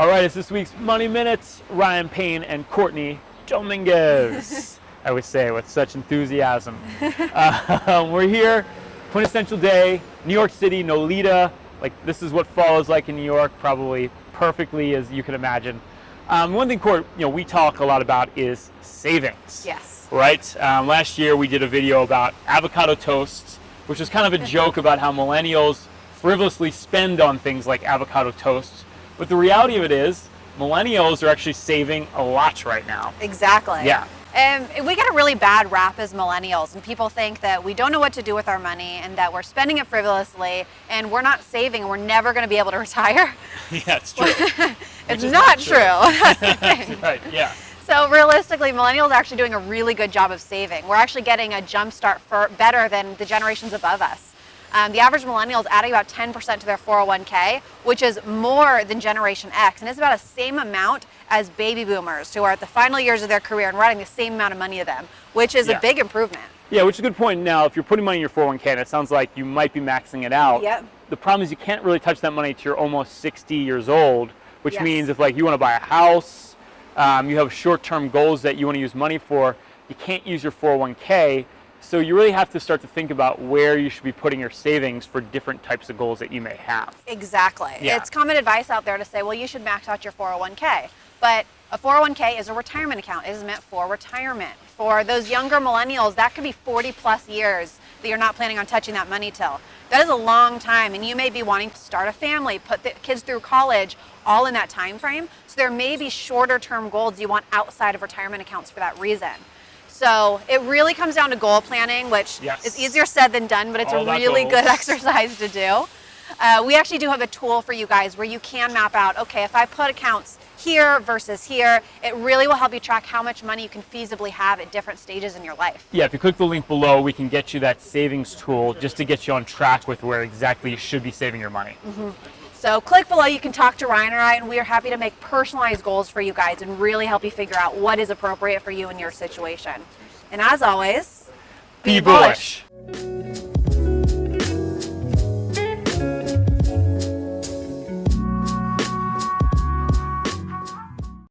All right, it's this week's Money Minutes. Ryan Payne and Courtney Dominguez. I would say with such enthusiasm. Uh, we're here, quintessential day, New York City, Nolita. Like this is what fall is like in New York, probably perfectly as you can imagine. Um, one thing, Court, you know, we talk a lot about is savings. Yes. Right. Um, last year we did a video about avocado toast, which was kind of a joke about how millennials frivolously spend on things like avocado toast but the reality of it is, millennials are actually saving a lot right now. Exactly. Yeah. And we get a really bad rap as millennials, and people think that we don't know what to do with our money and that we're spending it frivolously and we're not saving and we're never going to be able to retire. Yeah, it's true. it's not, not, true. true. right, yeah. So realistically, millennials are actually doing a really good job of saving. We're actually getting a jump start for better than the generations above us. Um, the average millennial is adding about 10% to their 401k, which is more than Generation X, and it's about the same amount as baby boomers who are at the final years of their career and writing the same amount of money to them, which is yeah. a big improvement. Yeah, which is a good point. Now, if you're putting money in your 401k, and it sounds like you might be maxing it out. Yep. The problem is you can't really touch that money until you're almost 60 years old, which yes. means if like you want to buy a house, um, you have short-term goals that you want to use money for, you can't use your 401k so you really have to start to think about where you should be putting your savings for different types of goals that you may have. Exactly. Yeah. It's common advice out there to say, well, you should max out your 401k. But a 401k is a retirement account. It is meant for retirement. For those younger millennials, that could be 40 plus years that you're not planning on touching that money till. That is a long time, and you may be wanting to start a family, put the kids through college, all in that time frame. So there may be shorter term goals you want outside of retirement accounts for that reason. So it really comes down to goal planning, which yes. is easier said than done, but it's All a really goals. good exercise to do. Uh, we actually do have a tool for you guys where you can map out, okay, if I put accounts here versus here, it really will help you track how much money you can feasibly have at different stages in your life. Yeah, if you click the link below, we can get you that savings tool just to get you on track with where exactly you should be saving your money. Mm -hmm. So click below, you can talk to Ryan or I, and we are happy to make personalized goals for you guys and really help you figure out what is appropriate for you in your situation. And as always, be, be bullish. bullish.